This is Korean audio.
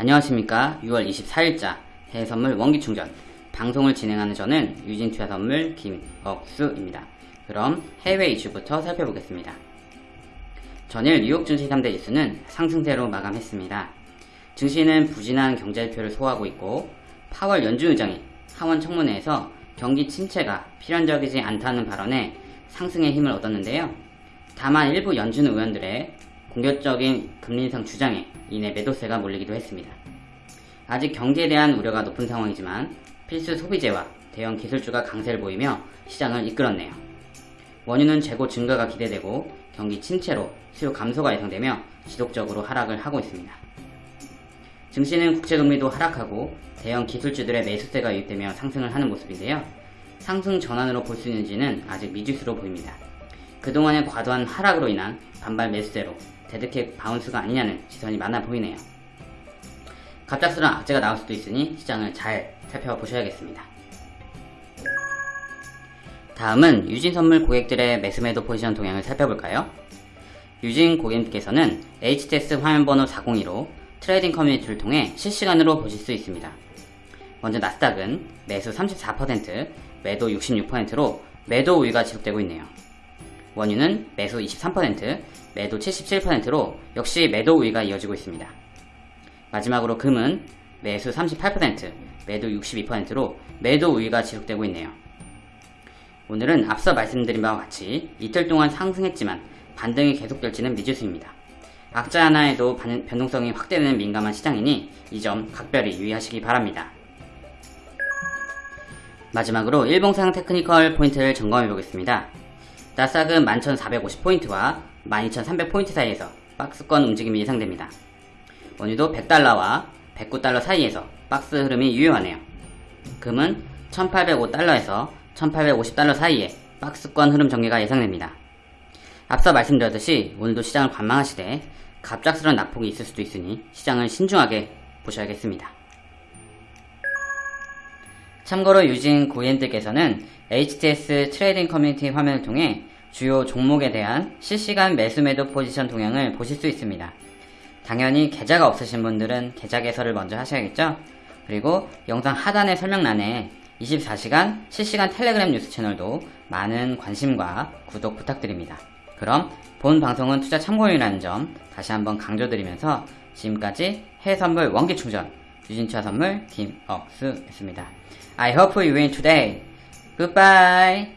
안녕하십니까 6월 24일자 해외선물 원기충전 방송을 진행하는 저는 유진투자선물 김억수입니다. 그럼 해외 이슈부터 살펴보겠습니다. 전일 뉴욕 증시 3대 지수는 상승세로 마감했습니다. 증시는 부진한 경제지표를 소화하고 있고 파월 연준 의장이 하원 청문회에서 경기 침체가 필연적이지 않다는 발언에 상승의 힘을 얻었는데요. 다만 일부 연준 의원들의 공격적인 금리 인상 주장에 인해 매도세가 몰리기도 했습니다. 아직 경기에 대한 우려가 높은 상황이지만 필수 소비재와 대형 기술주가 강세를 보이며 시장을 이끌었네요. 원유는 재고 증가가 기대되고 경기 침체로 수요 감소가 예상되며 지속적으로 하락을 하고 있습니다. 증시는 국채금리도 하락하고 대형 기술주들의 매수세가 유입되며 상승을 하는 모습인데요. 상승 전환으로 볼 수 있는지는 아직 미지수로 보입니다. 그동안의 과도한 하락으로 인한 반발 매수세로 dead cat bounce가 아니냐는 시선이 많아 보이네요. 갑작스러운 악재가 나올 수도 있으니 시장을 잘 살펴보셔야겠습니다. 다음은 유진선물 고객들의 매수매도 포지션 동향을 살펴볼까요? 유진 고객님께서는 HTS 화면번호 402로 trading 커뮤니티를 통해 실시간으로 보실 수 있습니다. 먼저 나스닥은 매수 34%, 매도 66%로 매도 우위가 지속되고 있네요. 원유는 매수 23%, 매도 77%로 역시 매도 우위가 이어지고 있습니다. 마지막으로 금은 매수 38%, 매도 62%로 매도 우위가 지속되고 있네요. 오늘은 앞서 말씀드린 바와 같이 이틀 동안 상승했지만 반등이 계속될지는 미지수입니다. 악자 하나에도 변동성이 확대되는 민감한 시장이니 이 점 각별히 유의하시기 바랍니다. 마지막으로 일봉상 technical 포인트를 점검해 보겠습니다. 나스닥은 11,450포인트와 12,300포인트 사이에서 박스권 움직임이 예상됩니다. 원유도 100달러와 109달러 사이에서 박스 흐름이 유효하네요. 금은 1805달러에서 1850달러 사이에 박스권 흐름 전개가 예상됩니다. 앞서 말씀드렸듯이 오늘도 시장을 관망하시되 갑작스러운 낙폭이 있을 수도 있으니 시장을 신중하게 보셔야겠습니다. 참고로 유진 고객님들께서는 HTS trading 커뮤니티 화면을 통해 주요 종목에 대한 실시간 매수 매도 포지션 동향을 보실 수 있습니다. 당연히 계좌가 없으신 분들은 계좌 개설을 먼저 하셔야겠죠? 그리고 영상 하단의 설명란에 24시간 실시간 텔레그램 뉴스 채널도 많은 관심과 구독 부탁드립니다. 그럼 본 방송은 투자 참고용이라는 점 다시 한번 강조드리면서 지금까지 해외선물 원기충전 유진투자 선물 김억수였습니다. I hope you win today. Goodbye.